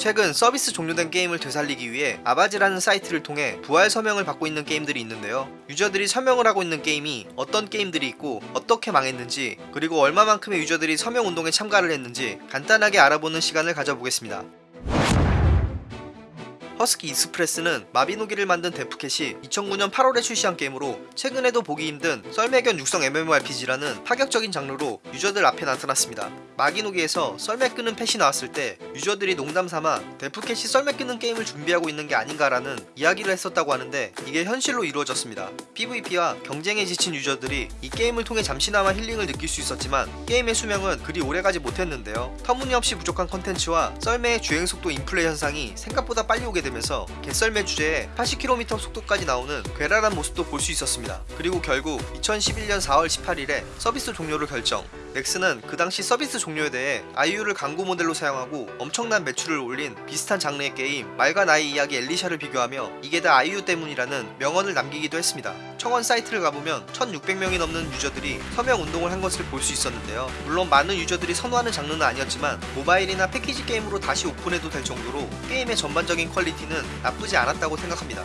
최근 서비스 종료된 게임을 되살리기 위해 Avaaz라는 사이트를 통해 부활 서명을 받고 있는 게임들이 있는데요. 유저들이 서명을 하고 있는 게임이 어떤 게임들이 있고 어떻게 망했는지 그리고 얼마만큼의 유저들이 서명 운동에 참가를 했는지 간단하게 알아보는 시간을 가져보겠습니다. 허스키 익스프레스는 마비노기를 만든 데브캣이 2009년 8월에 출시한 게임으로 최근에도 보기 힘든 썰매견 육성 MMORPG라는 파격적인 장르로 유저들 앞에 나타났습니다. 마기노기에서 썰매 끄는 펫이 나왔을 때 유저들이 농담삼아 데프캣이 썰매 끄는 게임을 준비하고 있는 게 아닌가라는 이야기를 했었다고 하는데 이게 현실로 이루어졌습니다. PVP와 경쟁에 지친 유저들이 이 게임을 통해 잠시나마 힐링을 느낄 수 있었지만 게임의 수명은 그리 오래가지 못했는데요. 터무니없이 부족한 컨텐츠와 썰매의 주행 속도 인플레 현상이 생각보다 빨리 오게 되면서 개썰매 주제에 80km 속도까지 나오는 괴랄한 모습도 볼 수 있었습니다. 그리고 결국 2011년 4월 18일에 서비스 종료를 결정. 넥슨은 그 당시 서비스 종료에 대해 아이유를 광고 모델로 사용하고 엄청난 매출을 올린 비슷한 장르의 게임 말과 나의 이야기 앨리샤를 비교하며 이게 다 아이유 때문이라는 명언을 남기기도 했습니다. 청원 사이트를 가보면 1600명이 넘는 유저들이 서명 운동을 한 것을 볼 수 있었는데요. 물론 많은 유저들이 선호하는 장르는 아니었지만 모바일이나 패키지 게임으로 다시 오픈해도 될 정도로 게임의 전반적인 퀄리티는 나쁘지 않았다고 생각합니다.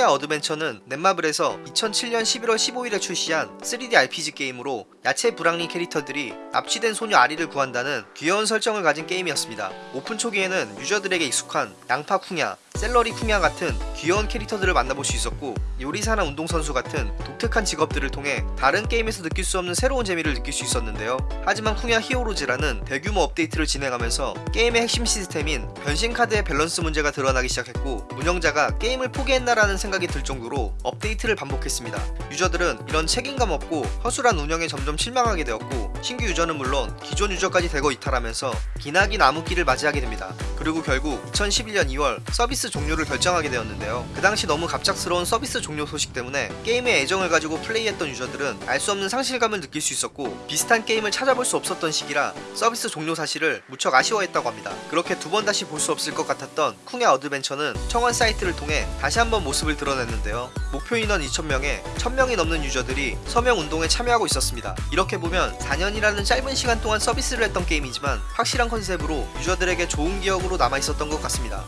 쿵야 어드벤처는 넷마블에서 2007년 11월 15일에 출시한 3D RPG 게임으로 야채부락리 캐릭터들이 납치된 소녀 아리를 구한다는 귀여운 설정을 가진 게임이었습니다. 오픈 초기에는 유저들에게 익숙한 양파 쿵야, 셀러리 쿵야 같은 귀여운 캐릭터들을 만나볼 수 있었고 요리사나 운동선수 같은 독특한 직업들을 통해 다른 게임에서 느낄 수 없는 새로운 재미를 느낄 수 있었는데요. 하지만 쿵야 히어로즈라는 대규모 업데이트를 진행하면서 게임의 핵심 시스템인 변신 카드의 밸런스 문제가 드러나기 시작했고 운영자가 게임을 포기했나라는 생각이 들 정도로 업데이트를 반복했습니다. 유저들은 이런 책임감 없고 허술한 운영에 점점 실망하게 되었고 신규 유저는 물론 기존 유저까지 대거 이탈하면서 기나긴 암흑기를 맞이하게 됩니다. 그리고 결국 2011년 2월 서비스 종료를 결정하게 되었는데요. 그 당시 너무 갑작스러운 서비스 종료 소식 때문에 게임에 애정을 가지고 플레이했던 유저들은 알 수 없는 상실감을 느낄 수 있었고 비슷한 게임을 찾아볼 수 없었던 시기라 서비스 종료 사실을 무척 아쉬워했다고 합니다. 그렇게 두 번 다시 볼 수 없을 것 같았던 쿵야 어드벤처는 청원 사이트를 통해 다시 한번 모습을 드러냈는데요. 목표 인원 2,000명에 1,000명이 넘는 유저들이 서명 운동에 참여하고 있었습니다. 이렇게 보면 4년이라는 짧은 시간 동안 서비스를 했던 게임이지만 확실한 컨셉으로 유저들에게 좋은 기억으로 남아 있었던 것 같습니다.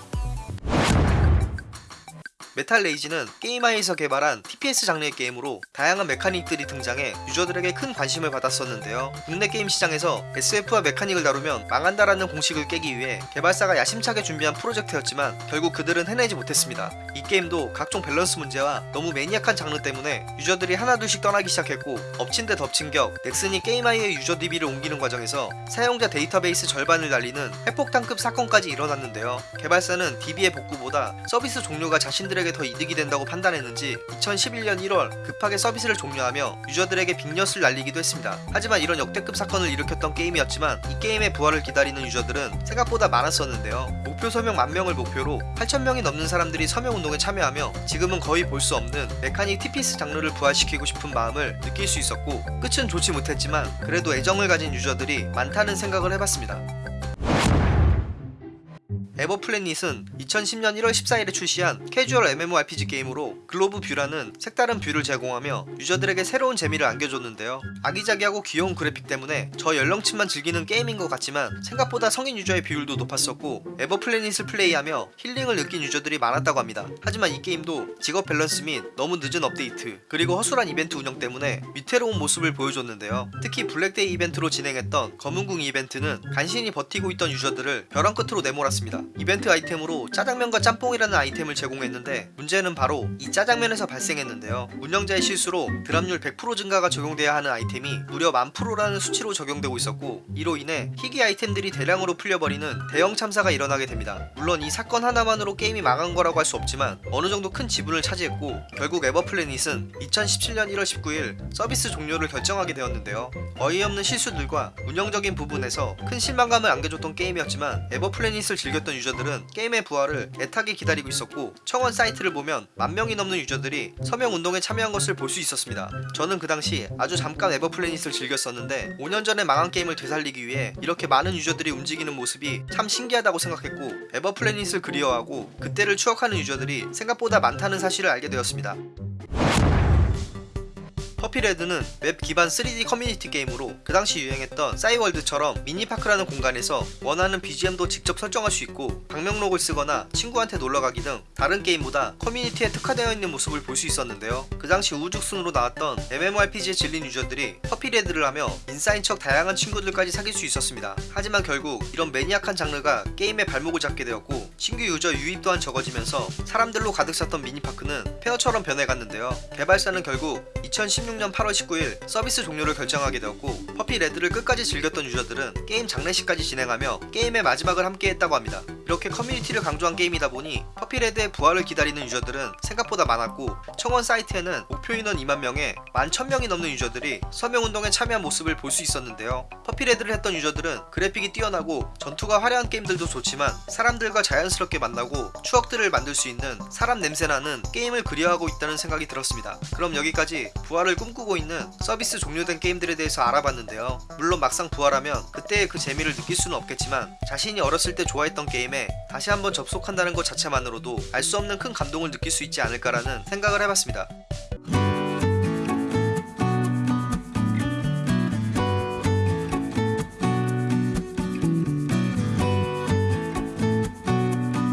메탈 레이지는 게임하이에서 개발한 TPS 장르의 게임으로 다양한 메카닉들이 등장해 유저들에게 큰 관심을 받았었는데요. 국내 게임 시장에서 SF와 메카닉을 다루면 망한다라는 공식을 깨기 위해 개발사가 야심차게 준비한 프로젝트였지만 결국 그들은 해내지 못했습니다. 이 게임도 각종 밸런스 문제와 너무 maniac한 장르 때문에 유저들이 하나둘씩 떠나기 시작했고 엎친 데 덮친 격 넥슨이 게임하이의 유저 DB를 옮기는 과정에서 사용자 데이터베이스 절반을 날리는 핵폭탄급 사건까지 일어났는데요. 개발사는 DB의 복구보다 서비스 종료가 자신들의 유저들에게 더 이득이 된다고 판단했는지 2011년 1월 급하게 서비스를 종료하며 유저들에게 빅엿을 날리기도 했습니다. 하지만 이런 역대급 사건을 일으켰던 게임이었지만 이 게임의 부활을 기다리는 유저들은 생각보다 많았었는데요. 목표 서명 만명을 목표로 8천명이 넘는 사람들이 서명 운동에 참여하며 지금은 거의 볼 수 없는 메카닉 TPS 장르를 부활시키고 싶은 마음을 느낄 수 있었고 끝은 좋지 못했지만 그래도 애정을 가진 유저들이 많다는 생각을 해봤습니다. 에버 플래닛은 2010년 1월 14일에 출시한 캐주얼 MMORPG 게임으로 globe view라는 색다른 view를 제공하며 유저들에게 새로운 재미를 안겨줬는데요. 아기자기하고 귀여운 그래픽 때문에 저연령층만 즐기는 게임인 것 같지만 생각보다 성인 유저의 비율도 높았었고 에버플래닛을 플레이하며 힐링을 느낀 유저들이 많았다고 합니다. 하지만 이 게임도 직업 밸런스 및 너무 늦은 업데이트 그리고 허술한 이벤트 운영 때문에 위태로운 모습을 보여줬는데요. 특히 블랙데이 이벤트로 진행했던 검은궁 이벤트는 간신히 버티고 있던 유저들을 벼랑 끝으로 내몰았습니다. 이벤트 아이템으로 짜장면과 짬뽕이라는 아이템을 제공했는데 문제는 바로 이 짜장면에서 발생했는데요. 운영자의 실수로 drop률 100% 증가가 적용돼야 하는 아이템이 무려 1000%라는 수치로 적용되고 있었고 이로 인해 희귀 아이템들이 대량으로 풀려버리는 대형 참사가 일어나게 됩니다. 물론 이 사건 하나만으로 게임이 망한 거라고 할 수 없지만 어느 정도 큰 지분을 차지했고 결국 에버플래닛은 2017년 1월 19일 서비스 종료를 결정하게 되었는데요. 어이없는 실수들과 운영적인 부분에서 큰 실망감을 안겨줬던 게임이었지만 에버플래닛을 즐겼던 유저들 은 게임의 부활을 애타게 기다리고 있었고 청원 사이트를 보면 만 명이 넘는 유저들이 서명 운동에 참여한 것을 볼 수 있었습니다. 저는 그 당시 아주 잠깐 에버플래닛을 즐겼었는데 5년 전에 망한 게임을 되살리기 위해 이렇게 많은 유저들이 움직이는 모습이 참 신기하다고 생각했고 에버플래닛을 그리워하고 그때를 추억하는 유저들이 생각보다 많다는 사실을 알게 되었습니다. 퍼피레드는 웹 기반 3D 커뮤니티 게임으로 그 당시 유행했던 싸이월드처럼 미니파크라는 공간에서 원하는 BGM도 직접 설정할 수 있고 방명록을 쓰거나 친구한테 놀러가기 등 다른 게임보다 커뮤니티에 특화되어 있는 모습을 볼 수 있었는데요. 그 당시 우후죽순으로 나왔던 MMORPG에 질린 유저들이 퍼피레드를 하며 인싸인 척 다양한 친구들까지 사귈 수 있었습니다. 하지만 결국 이런 maniac한 장르가 게임의 발목을 잡게 되었고 신규 유저 유입 또한 적어지면서 사람들로 가득 찼던 미니파크는 폐허처럼 변해갔는데요. 개발사는 결국 2016년 8월 19일 서비스 종료를 결정하게 되었고 퍼피 레드를 끝까지 즐겼던 유저들은 게임 장례식까지 진행하며 게임의 마지막을 함께했다고 합니다. 이렇게 커뮤니티를 강조한 게임이다 보니 퍼피레드의 부활을 기다리는 유저들은 생각보다 많았고 청원 사이트에는 목표 인원 2만 명에 11,000명이 넘는 유저들이 서명운동에 참여한 모습을 볼 수 있었는데요. 퍼피레드를 했던 유저들은 그래픽이 뛰어나고 전투가 화려한 게임들도 좋지만 사람들과 자연스럽게 만나고 추억들을 만들 수 있는 사람 냄새나는 게임을 그리워하고 있다는 생각이 들었습니다. 그럼 여기까지 부활을 꿈꾸고 있는 서비스 종료된 게임들에 대해서 알아봤는데요. 물론 막상 부활하면 그때의 그 재미를 느낄 수는 없겠지만 자신이 어렸을 때 좋아했던 게임 에 다시 한번 접속한다는 것 자체만으로도 알 수 없는 큰 감동을 느낄 수 있지 않을까라는 생각을 해봤습니다.